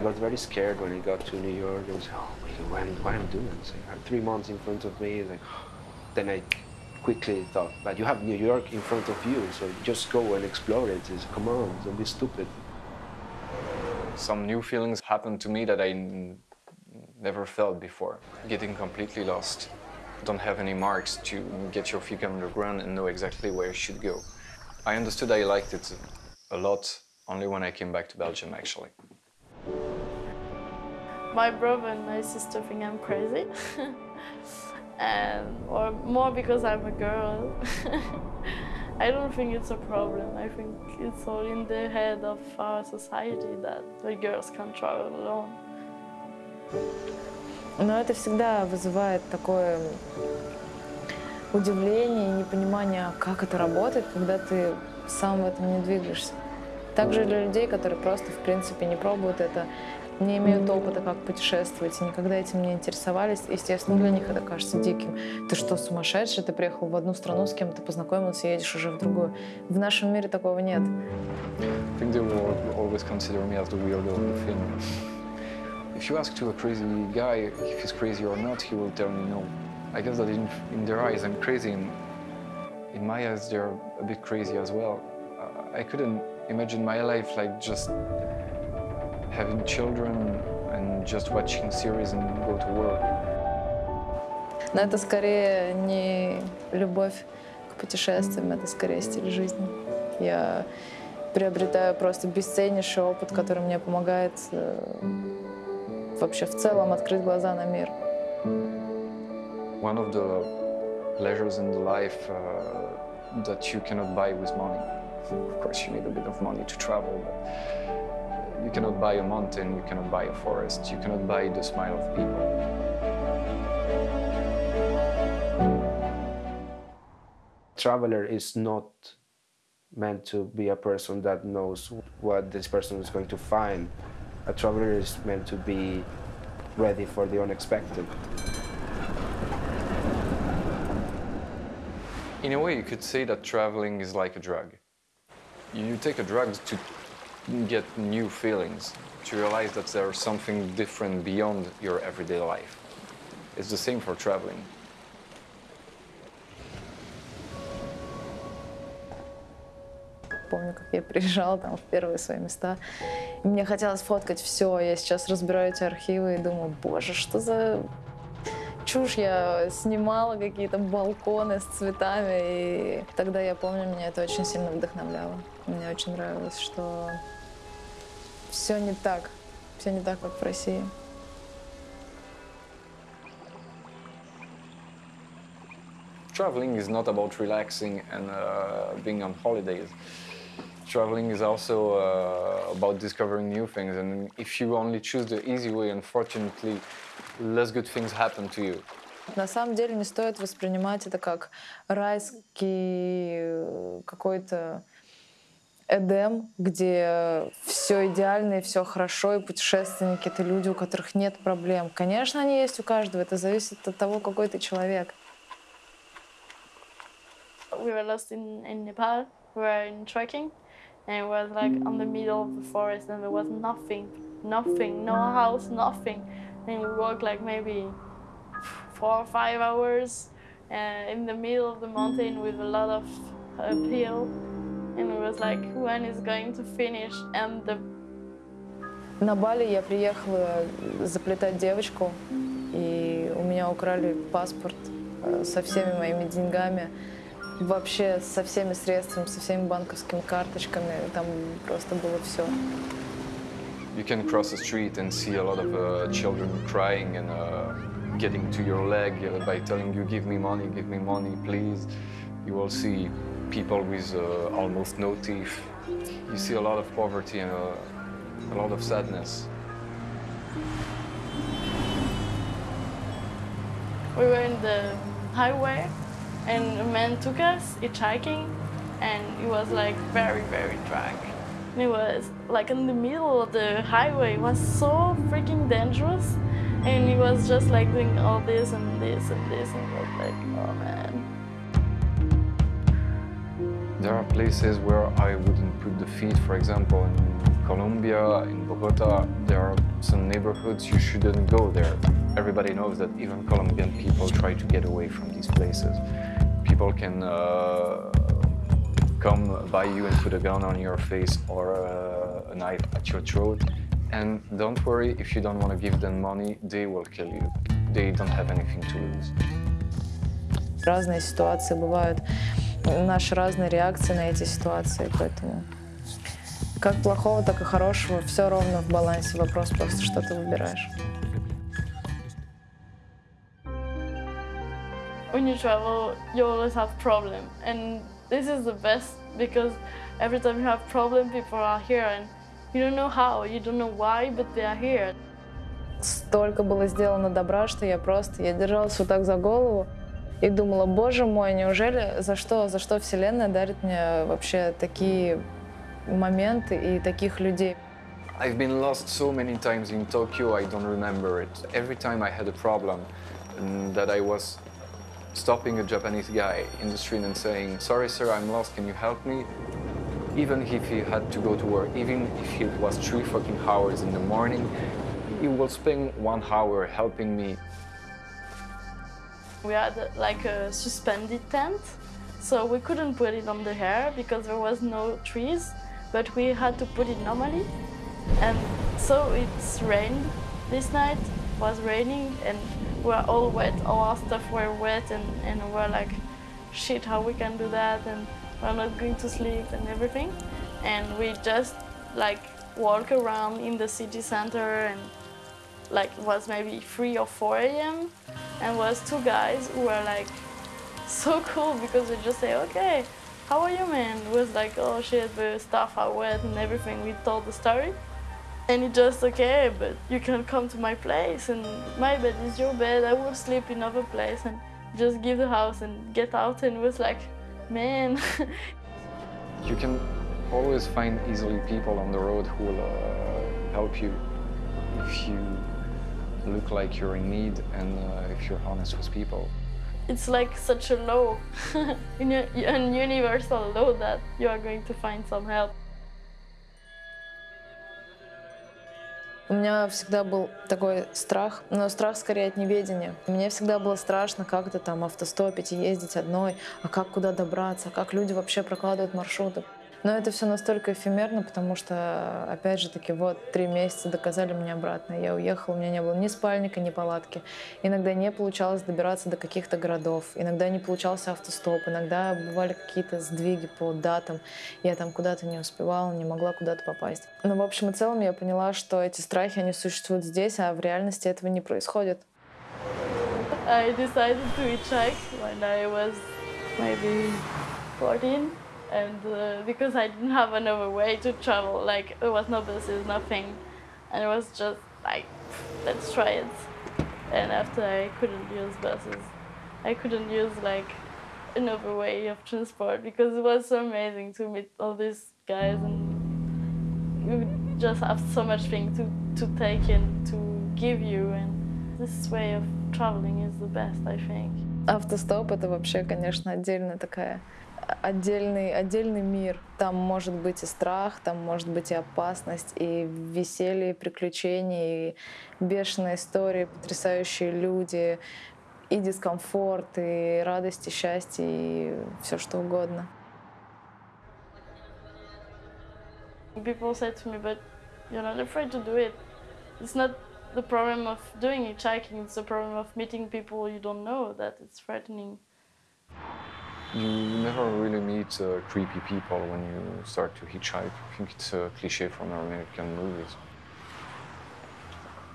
I got very scared when I got to New York. I was like, oh, what am, what am I doing? I had three months in front of me. Like, then I quickly thought, but you have New York in front of you, so just go and explore it. It's, come on, don't be stupid. Some new feelings happened to me that I never felt before. Getting completely lost. Don't have any marks to get your feet on the ground and know exactly where you should go. I understood I liked it a lot only when I came back to Belgium, actually. My brother and my sister think I'm crazy. and or more because I'm a girl. I don't think it's a problem. I think it's all in the head of our society that the girls can travel alone. Но это всегда вызывает такое удивление и непонимание, как это работает, когда ты сам в этом не двигаешься. Также для людей, которые просто, в принципе, не пробуют это, не имеют опыта, как путешествовать, и никогда этим не интересовались, естественно, для них это кажется диким. Ты что, сумасшедший? Ты приехал в одну страну, с кем-то познакомился, едешь уже в другую. В нашем мире такого нет. I think they will always me as the weirdo. If you ask to a crazy guy if he's crazy or not, he will tell me no. I guess that in, in their eyes I'm crazy, and in my eyes they're a bit crazy as well. I couldn't imagine my life like just having children and just watching series and go to work. Но это скорее не любовь к путешествиям, это скорее стиль жизни. Я приобретаю просто бесценнейший опыт, который мне помогает э, вообще в целом открыть глаза на мир. One of the pleasures in the life uh, that you cannot buy with money. Of course, you need a bit of money to travel, but uh, you cannot buy a mountain, you cannot buy a forest, you cannot buy the smile of people. Traveler is not meant to be a person that knows what this person is going to find. A traveler is meant to be ready for the unexpected. In a way, you could say that traveling is like a drug You take a drug to get new feelings, to realize that there's something different beyond your everyday life. It's the same for traveling. Помню, как я приезжала там в первые свои места, и мне хотелось фоткать все. Я сейчас разбираю эти архивы и думаю, боже, что за чушь я снимала, какие-то балконы с цветами. И тогда я помню, меня это очень сильно вдохновляло. Мне очень нравилось, что все не так, все не так, как в России. Traveling is not about relaxing and uh, being on holidays. Traveling is also uh, about discovering new things, and if you only choose the easy way, unfortunately, less good things happen to you. На самом деле не стоит воспринимать это как райский э, какой-то Эдем, где все идеально и все хорошо, и путешественники — это люди, у которых нет проблем. Конечно, они есть у каждого, это зависит от того, какой ты человек. We were lost in, in Nepal, we were in trekking, and it was like on the middle of the forest, and there was nothing, nothing, no house, nothing. And we walked like maybe four or five hours uh, in the middle of the mountain with a lot of uphill. And it was like, when is going to finish? And the На Бали я приехала заплетать девочку, и у меня украли паспорт э, со всеми моими деньгами, вообще со всеми средствами, со всеми банковскими карточками. Там просто было все. You can cross the street and see a lot of uh, children crying and uh, getting to your leg uh, by telling you, give me money, give me money, please. You will see people with uh, almost no teeth. You see a lot of poverty and uh, a lot of sadness. we were in the highway, and a man took us hitchhiking, and he was like very, very drunk. It was like in the middle of the highway. It was so freaking dangerous, and he was just like doing all this and this and this, and it was like, oh man. There are places where I wouldn't put the feet, for example, in Colombia, in Bogota, there are some neighborhoods you shouldn't go there. Everybody knows that even Colombian people try to get away from these places. People can uh, come by you and put a gun on your face or uh, a knife at your throat. And don't worry, if you don't want to give them money, they will kill you. They don't have anything to lose. Разные ситуации бывают, наши разные реакции на эти ситуации, поэтому как плохого, так и хорошего, все ровно в балансе. Вопрос просто, что ты выбираешь. When you travel, you always have problem, and this is the best because every time you have problem, people are here, and you don't know how, you don't know why, but they are here. Столько было сделано добра, что я просто, я держалась вот так за голову и думала, боже мой, неужели, за что, за что Вселенная дарит мне вообще такие моменты и таких людей? I've been lost so many times in Tokyo, I don't remember it. Every time I had a problem and that I was stopping a Japanese guy in the street and saying, sorry sir, I'm lost, can you help me? Even if he had to go to work, even if it was three fucking hours in the morning, he will spend one hour helping me. We had like a suspended tent, so we couldn't put it on the hair because there was no trees, but we had to put it normally. And so it's rained this night, was raining, and were all wet, all our stuff were wet, and, and we were like, shit, how we can do that, and we're not going to sleep and everything. And we just like walk around in the city center and like it was maybe 3 or 4 a.m. and was two guys who were like so cool because we just say, okay, how are you man? It was like, oh shit, the stuff are wet and everything. We told the story. And it just, okay, but you can come to my place and my bed is your bed. I will sleep in other place and just give the house and get out. And it was like, man, You can always find easily people on the road who will uh, help you if you look like you're in need and uh, if you're honest with people. it's like such a law, a- an universal law that you are going to find some help. У меня всегда был такой страх, но страх скорее от неведения. Мне всегда было страшно как-то там автостопить и ездить одной, а как куда добраться, а как люди вообще прокладывают маршруты. Но это все настолько эфемерно, потому что, опять же таки, вот три месяца доказали мне обратно. Я уехала, у меня не было ни спальника, ни палатки. Иногда не получалось добираться до каких-то городов, иногда не получался автостоп, иногда бывали какие-то сдвиги по датам. Я там куда-то не успевала, не могла куда-то попасть. Но в общем и целом я поняла, что эти страхи, они существуют здесь, а в реальности этого не происходит. I decided to hitchhike when I was maybe 14 and uh, because I didn't have another way to travel like there was no buses nothing and it was just like let's try it and after I couldn't use buses I couldn't use like another way of transport because it was so amazing to meet all these guys and you just have so much thing to, to take in to give you and this way of traveling is the best I think. Автостоп — это вообще, конечно, отдельная такая отдельный, отдельный мир. Там может быть и страх, там может быть и опасность, и веселье, и приключения, и бешеные истории, потрясающие люди, и дискомфорт, и радость, и счастье, и все что угодно. People say to me, but you're not afraid to do it. It's not the problem of doing hitchhiking, it's the problem of meeting people you don't know that it's threatening. You never really meet uh, creepy people when you start to hitchhike. I think it's a cliche from American movies.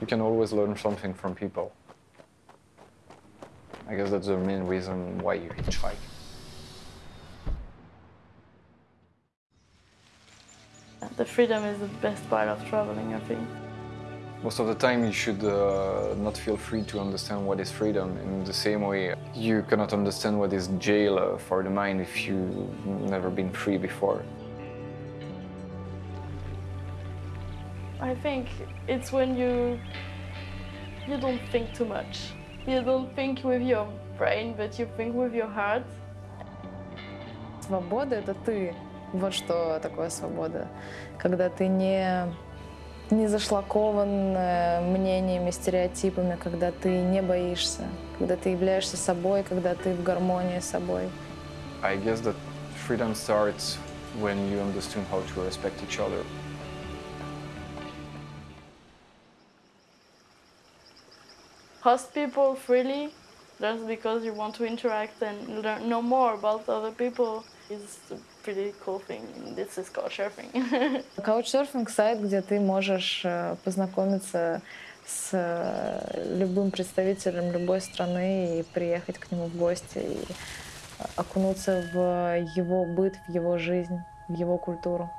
You can always learn something from people. I guess that's the main reason why you hitchhike. The freedom is the best part of traveling, I think. Most of the time, you should uh, not feel free to understand what is freedom. In the same way, you cannot understand what is jail uh, for the mind if you've never been free before. I think it's when you you don't think too much. You don't think with your brain, but you think with your heart. свобода — это ты. Вот что такое свобода. Когда ты не, не зашлакован э, мнениями, стереотипами, когда ты не боишься, когда ты являешься собой, когда ты в гармонии с собой. I guess that freedom starts when you understand how to respect each other. Host people freely just because you want to interact and learn know more about other people is pretty cool thing. This is couchsurfing. Couchsurfing — сайт, где ты можешь э, познакомиться с э, любым представителем любой страны и приехать к нему в гости и окунуться в его быт, в его жизнь, в его культуру.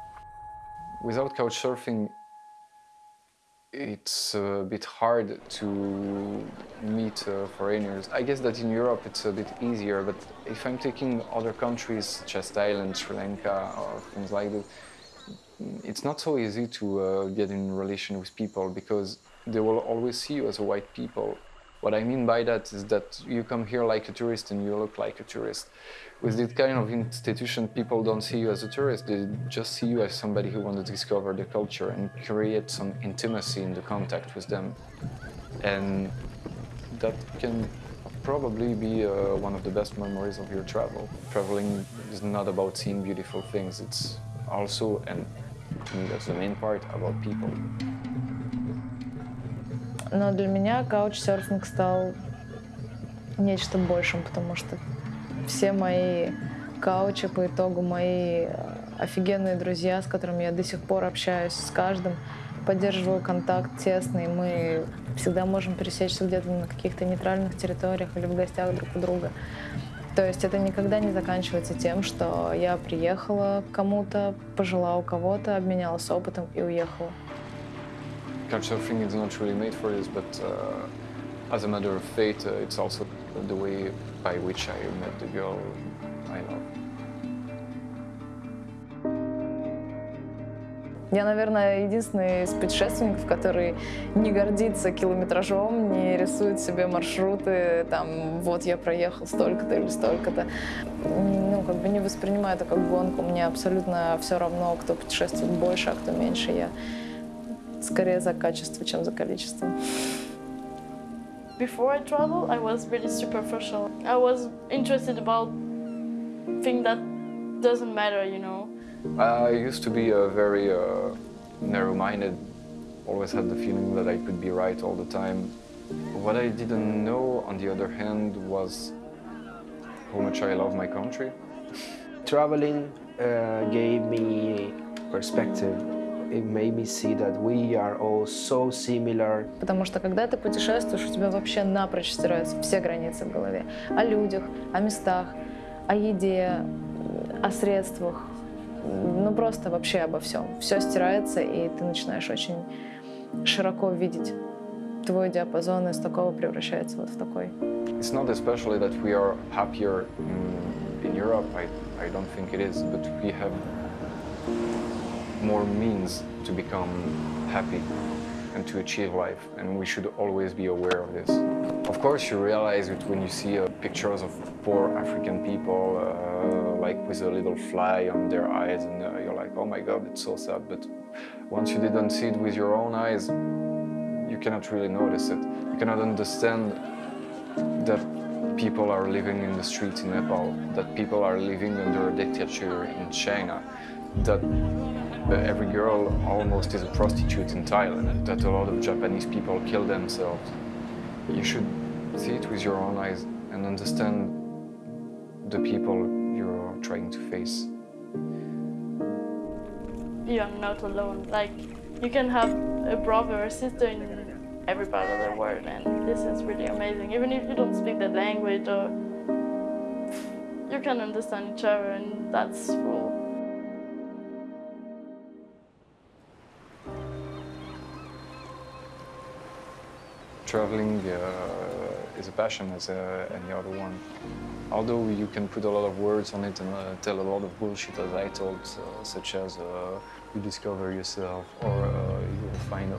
Without couchsurfing, it's a bit hard to meet uh, foreigners. I guess that in Europe it's a bit easier, but if I'm taking other countries such as Thailand, Sri Lanka, or things like that, it's not so easy to uh, get in relation with people because they will always see you as a white people. What I mean by that is that you come here like a tourist and you look like a tourist. With this kind of institution, people don't see you as a tourist, they just see you as somebody who wants to discover the culture and create some intimacy in the contact with them. And that can probably be uh, one of the best memories of your travel. Traveling is not about seeing beautiful things, it's also, and to me that's the main part, about people. Но для меня каучсерфинг стал нечто большим, потому что все мои каучи по итогу мои э, офигенные друзья, с которыми я до сих пор общаюсь, с каждым поддерживаю контакт тесный. Мы всегда можем пересечься где-то на каких-то нейтральных территориях или в гостях друг у друга. То есть это никогда не заканчивается тем, что я приехала к кому-то, пожила у кого-то, обменялась опытом и уехала. Couchsurfing is not really made for this, but uh, as a matter of fate, uh, it's also the way by which I met the girl I love. Я, наверное, единственный из путешественников, который не гордится километражом, не рисует себе маршруты, там, вот я проехал столько-то или столько-то. Ну, как бы не воспринимаю это как гонку. Мне абсолютно все равно, кто путешествует больше, а кто меньше. Я скорее за качество, чем за количество. Before I travel, I was really superficial. I was interested about things that doesn't matter, you know. I used to be a very uh, narrow-minded, always had the feeling that I could be right all the time. What I didn't know, on the other hand, was how much I love my country. Traveling uh, gave me perspective. It made me see that we are all so similar. Потому что когда ты путешествуешь, у тебя вообще напрочь стираются все границы в голове. О людях, о местах, о еде, о средствах, ну просто вообще обо всем. Все стирается, и ты начинаешь очень широко видеть. Твой диапазон из такого превращается вот в такой. It's not especially that we are happier in, in Europe, I, I don't think it is, but we have more means to become happy and to achieve life, and we should always be aware of this. Of course, you realize it when you see uh, pictures of poor African people, uh, like with a little fly on their eyes, and uh, you're like, oh my god, it's so sad. But once you didn't see it with your own eyes, you cannot really notice it. You cannot understand that people are living in the streets in Nepal, that people are living under a dictatorship in China, that every girl almost is a prostitute in Thailand, that a lot of Japanese people kill themselves. You should see it with your own eyes and understand the people you're trying to face. You're not alone. Like, you can have a brother or sister in every part of the world, and this is really amazing. Even if you don't speak the language or you can understand each other, and that's cool. Traveling uh, is a passion as uh, any other one. Although you can put a lot of words on it and uh, tell a lot of bullshit as I told, such as you discover yourself or you will find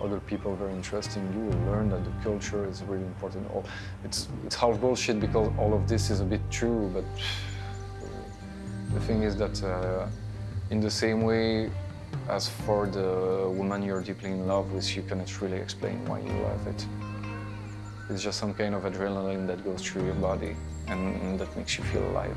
other people very interesting, you will learn that the culture is really important. All- It's, it's half bullshit because all of this is a bit true, but The thing is that uh, in the same way as for the woman you're deeply in love with, you cannot really explain why you love it. It's just some kind of adrenaline that goes through your body and, that makes you feel alive.